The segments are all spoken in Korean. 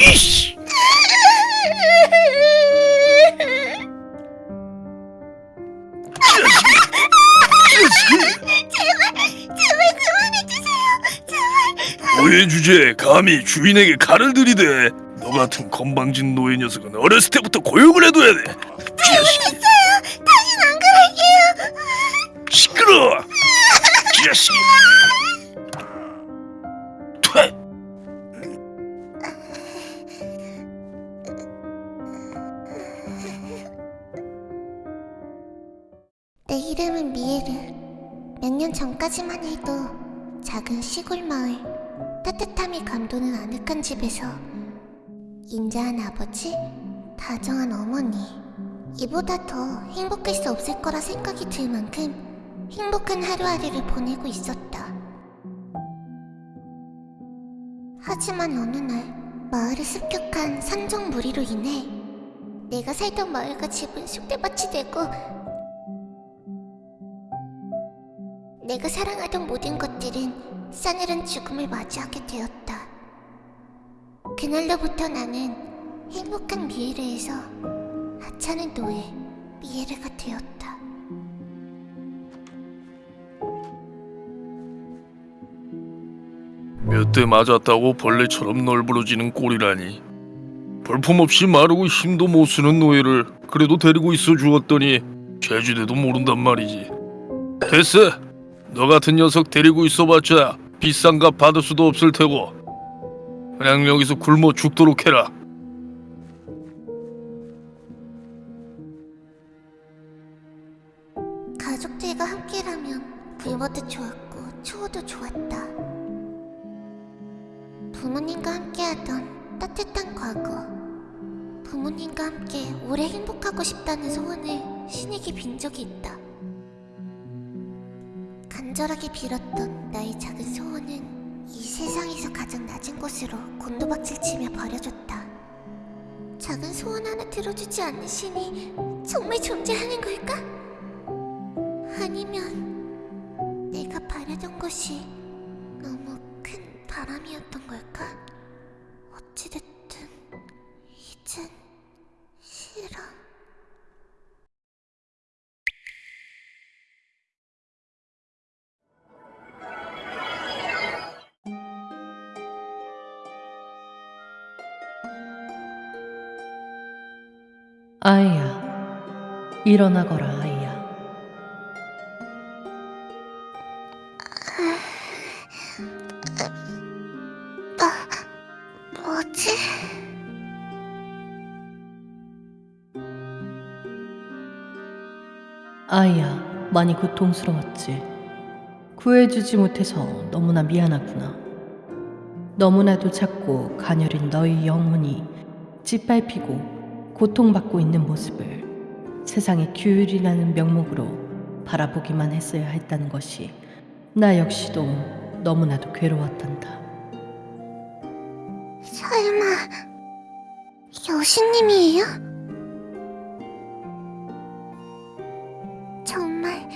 이씨! 노예 주제에 감히 주인에게 칼을 들이대. 너 같은 건방진 노예 녀석은 어렸을 때부터 고용을 해둬야 돼. 자식, 다신 안 그럴게요. 시끄러. 자식. 퇴. 내 이름은 미에르. 몇 년 전까지만 해도 작은 시골 마을, 따뜻함이 감도는 아늑한 집에서 인자한 아버지, 다정한 어머니. 이보다 더 행복할 수 없을 거라 생각이 들 만큼 행복한 하루하루를 보내고 있었다. 하지만 어느 날 마을의 습격한 산정 무리로 인해 내가 살던 마을과 집은 쑥대밭이 되고 내가 사랑하던 모든 것들은 싸늘한 죽음을 맞이하게 되었다. 그날로부터 나는 행복한 미에르에서 하찮은 노예 미에르가 되었다. 몇 대 맞았다고 벌레처럼 널브러지는 꼴이라니. 볼품없이 마르고 힘도 못 쓰는 노예를 그래도 데리고 있어 주었더니 죄지대도 모른단 말이지. 됐어. 너 같은 녀석 데리고 있어봤자 비싼 값 받을 수도 없을 테고 그냥 여기서 굶어 죽도록 해라. 간절하게 빌었던 나의 작은 소원은 이 세상에서 가장 낮은 곳으로 곤두박질 치며 버려졌다. 작은 소원 하나 들어주지 않는 신이 정말 존재하는 걸까? 아니면 내가 바라던 것이 너무 큰 바람이었던 걸까? 어찌됐든 아이야, 일어나거라, 아이야. 뭐지? 아이야, 많이 고통스러웠지. 구해주지 못해서 너무나 미안하구나. 너무나도 작고 가녀린 너의 영혼이 짓밟히고 고통받고 있는 모습을 세상의 규율이라는 명목으로 바라보기만 했어야 했다는 것이 나 역시도 너무나도 괴로웠단다. 설마 여신님이에요? 정말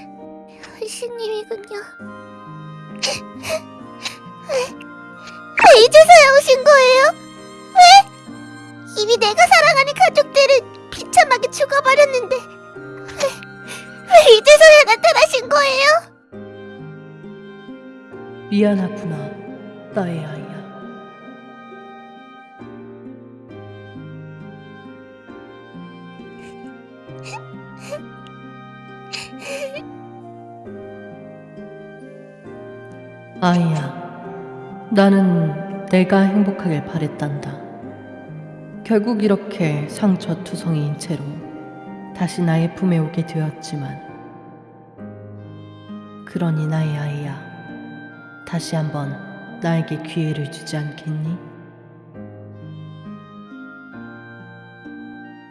여신님이군요. 왜, 왜 이제서야 오신 거예요? 왜? 이미 내가 사랑하는 가족들은 비참하게 죽어버렸는데 왜, 왜 이제서야 나타나신 거예요? 미안하구나, 나의 아이야. 아이야, 나는 내가 행복하길 바랬단다. 결국 이렇게 상처투성이인 채로 다시 나의 품에 오게 되었지만, 그러니 나의 아이야. 다시 한번 나에게 기회를 주지 않겠니?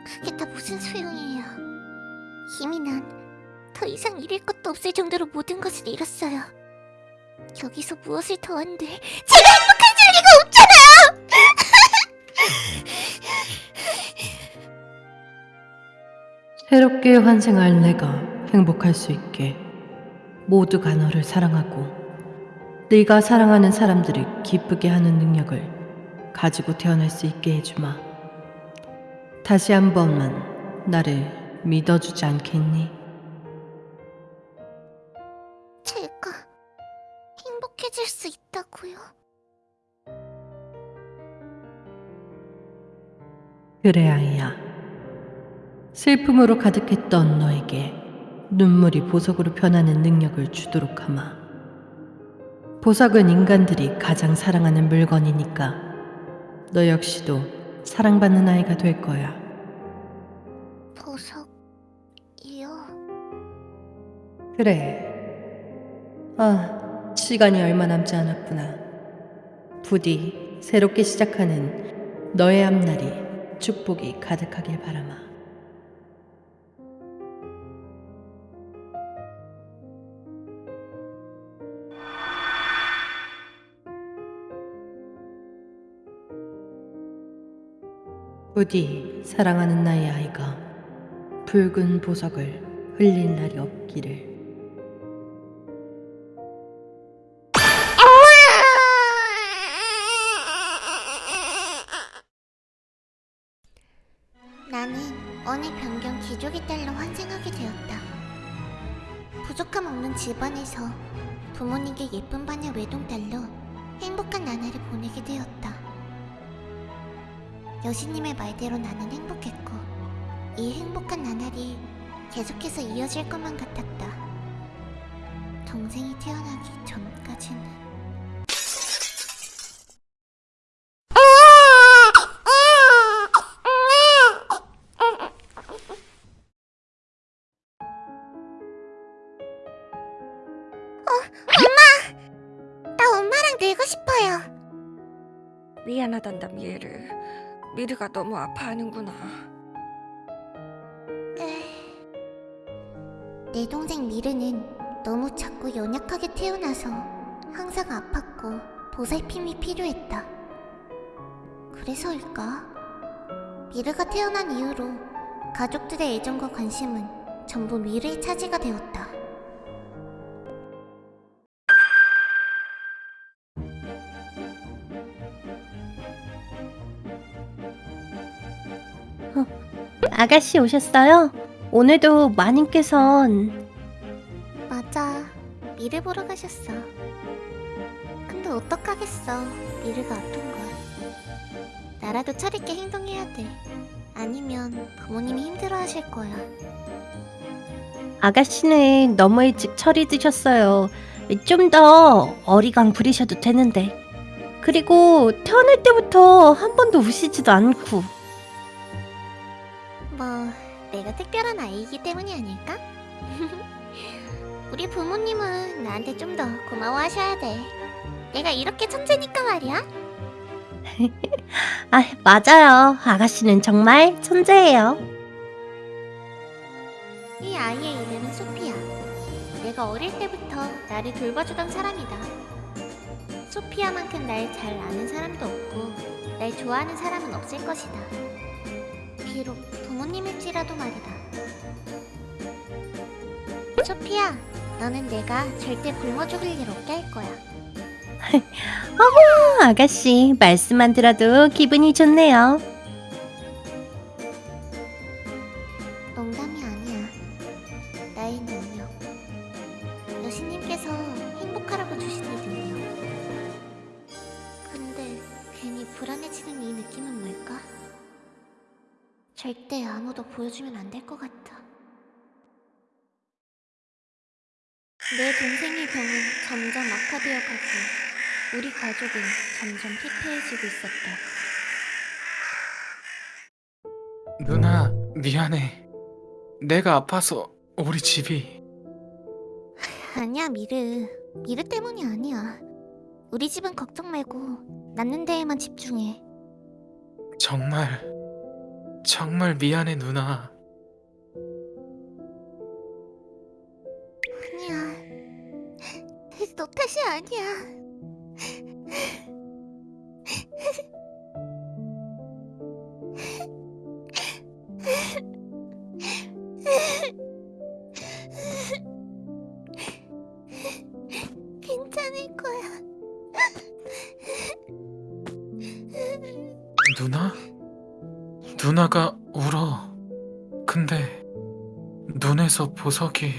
그게 다 무슨 소용이에요. 이미 난 더 이상 잃을 것도 없을 정도로 모든 것을 잃었어요. 여기서 무엇을 더 한들 제가 행복해질 리가 없잖아요! 새롭게 환생할 내가 행복할 수 있게 모두가 너를 사랑하고 네가 사랑하는 사람들을 기쁘게 하는 능력을 가지고 태어날 수 있게 해주마. 다시 한 번만 나를 믿어주지 않겠니? 제가 행복해질 수 있다고요? 그래 아이야. 슬픔으로 가득했던 너에게 눈물이 보석으로 변하는 능력을 주도록 하마. 보석은 인간들이 가장 사랑하는 물건이니까 너 역시도 사랑받는 아이가 될 거야. 보석이요? 그래. 아, 시간이 얼마 남지 않았구나. 부디 새롭게 시작하는 너의 앞날이 축복이 가득하길 바라마. 부디 사랑하는 나의 아이가 붉은 보석을 흘릴 날이 없기를. 환생하게 되었다. 부족함 없는 집안에서 부모님께 예쁜 반의 외동딸로 행복한 나날을 보내게 되었다. 여신님의 말대로 나는 행복했고 이 행복한 나날이 계속해서 이어질 것만 같았다. 동생이 태어나기 전까지는. 미안하단다 미에르 미르가 너무 아파하는구나 내 동생 미르는 너무 작고 연약하게 태어나서 항상 아팠고 보살핌이 필요했다. 그래서일까? 미르가 태어난 이후로 가족들의 애정과 관심은 전부 미르의 차지가 되었다. 아가씨 오셨어요? 오늘도 마님께선 맞아. 미르 보러 가셨어. 근데 어떡하겠어. 미르가 아픈 걸. 나라도 차리게 행동해야 돼. 아니면 부모님이 힘들어하실 거야. 아가씨는 너무 일찍 철이 드셨어요. 좀 더 어리광 부리셔도 되는데. 그리고 태어날 때부터 한 번도 우시지도 않고. 뭐 내가 특별한 아이이기 때문이 아닐까? 우리 부모님은 나한테 좀 더 고마워하셔야 돼. 내가 이렇게 천재니까 말이야. 아, 맞아요. 아가씨는 정말 천재예요. 이 아이의 이름은 소피아. 내가 어릴 때부터 나를 돌봐주던 사람이다. 소피아만큼 날 잘 아는 사람도 없고 날 좋아하는 사람은 없을 것이다. 비록 부모님일지라도 말이다. 소피아, 너는 내가 절대 굶어 죽을 일 없게 할 거야. 어, 아가씨 말씀만 들어도 기분이 좋네요. 절대 아무도 보여주면 안 될 것 같아. 내 동생의 병은 점점 악화되어 가고 우리 가족은 점점 피폐해지고 있었다. 누나, 미안해. 내가 아파서 우리 집이 아니야 미르 미르 때문이 아니야 우리 집은 걱정 말고 낳는 데에만 집중해 정말 정말 미안해 누나. 아니야 너 탓이 아니야 괜찮을 거야 누나? 누나가 울어. 근데 눈에서 보석이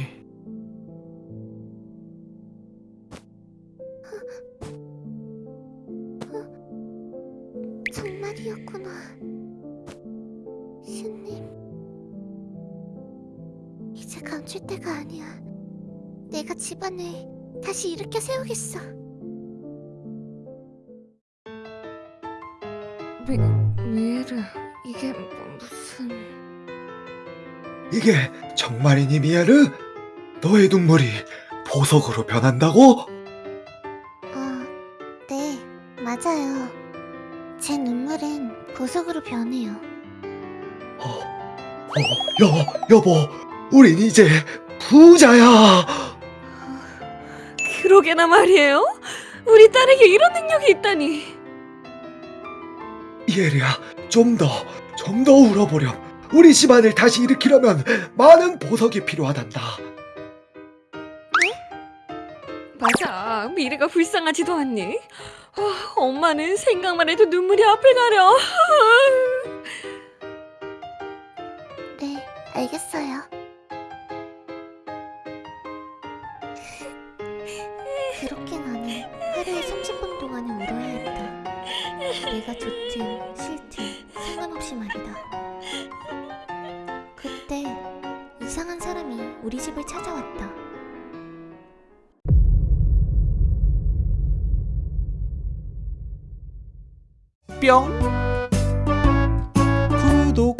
정말이었구나. 신님. 이제 감출 때가 아니야. 내가 집안을 다시 일으켜 세우겠어. 미 미에르 이게 뭐 무슨 이게 정말이니 미야르? 너의 눈물이 보석으로 변한다고? 어, 네, 맞아요. 제 눈물은 보석으로 변해요. 어, 어, 여, 여보, 우린 이제 부자야. 그러게나 말이에요? 우리 딸에게 이런 능력이 있다니. 이에리야, 좀 더, 좀 더 울어보렴. 우리 집안을 다시 일으키려면 많은 보석이 필요하단다. 맞아. 미래가 불쌍하지도 않니? 아, 엄마는 생각만 해도 눈물이 앞을 가려. 네, 알겠어요. 그렇게 나는 하루에 30분 동안은 울어야 했다. 내가 좋든 없이 말이다. 그때 이상한 사람이 우리 집을 찾아왔다. 뿅 구독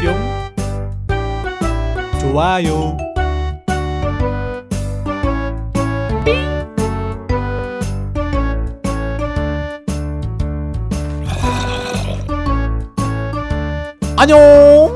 뿅 좋아요 안녕